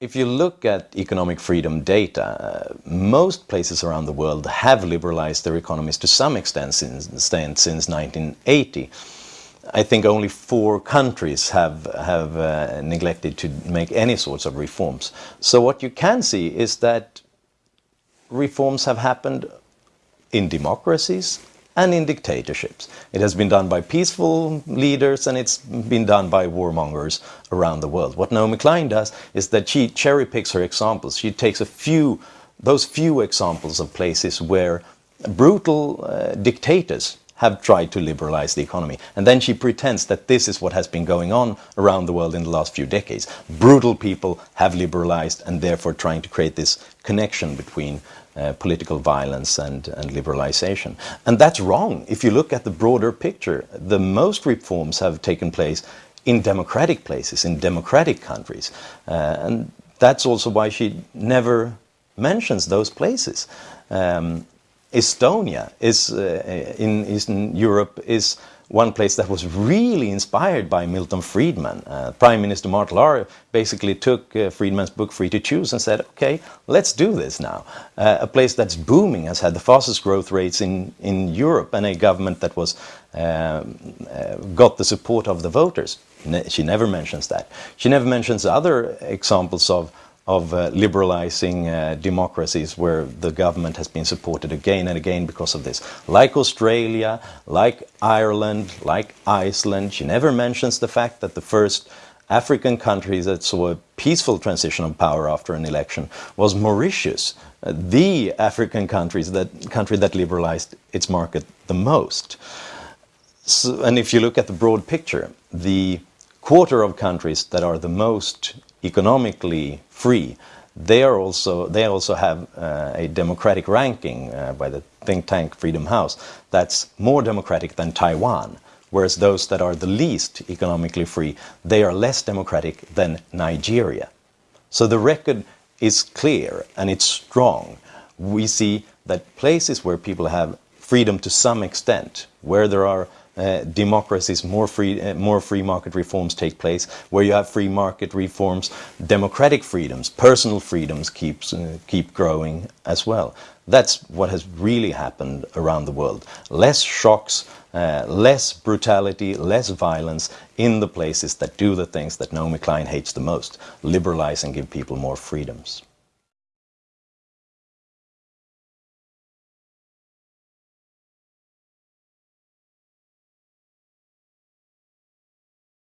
If you look at economic freedom data, uh, most places around the world have liberalized their economies to some extent since, since 1980. I think only four countries have, have uh, neglected to make any sorts of reforms. So what you can see is that reforms have happened in democracies and in dictatorships. It has been done by peaceful leaders and it's been done by warmongers around the world. What Naomi Klein does is that she cherry picks her examples. She takes a few, those few examples of places where brutal uh, dictators have tried to liberalize the economy. And then she pretends that this is what has been going on around the world in the last few decades. Brutal people have liberalized and therefore trying to create this connection between uh, political violence and, and liberalization. And that's wrong. If you look at the broader picture, the most reforms have taken place in democratic places, in democratic countries. Uh, and that's also why she never mentions those places. Um, Estonia is uh, in Eastern Europe is one place that was really inspired by Milton Friedman. Uh, Prime Minister Mart Laar basically took uh, Friedman's book Free to Choose and said, okay, let's do this now. Uh, a place that's booming, has had the fastest growth rates in, in Europe and a government that was um, uh, got the support of the voters. Ne she never mentions that. She never mentions other examples of of uh, liberalizing uh, democracies where the government has been supported again and again because of this. Like Australia, like Ireland, like Iceland, she never mentions the fact that the first African country that saw a peaceful transition of power after an election was Mauritius, uh, the African countries that, country that liberalized its market the most. So, and if you look at the broad picture, the quarter of countries that are the most economically free, they are also they also have uh, a democratic ranking uh, by the think tank Freedom House that's more democratic than Taiwan, whereas those that are the least economically free they are less democratic than Nigeria. So the record is clear and it's strong. We see that places where people have freedom to some extent, where there are uh, democracies, more free, uh, more free market reforms take place. Where you have free market reforms, democratic freedoms, personal freedoms keeps, uh, keep growing as well. That's what has really happened around the world. Less shocks, uh, less brutality, less violence in the places that do the things that Naomi Klein hates the most. Liberalize and give people more freedoms.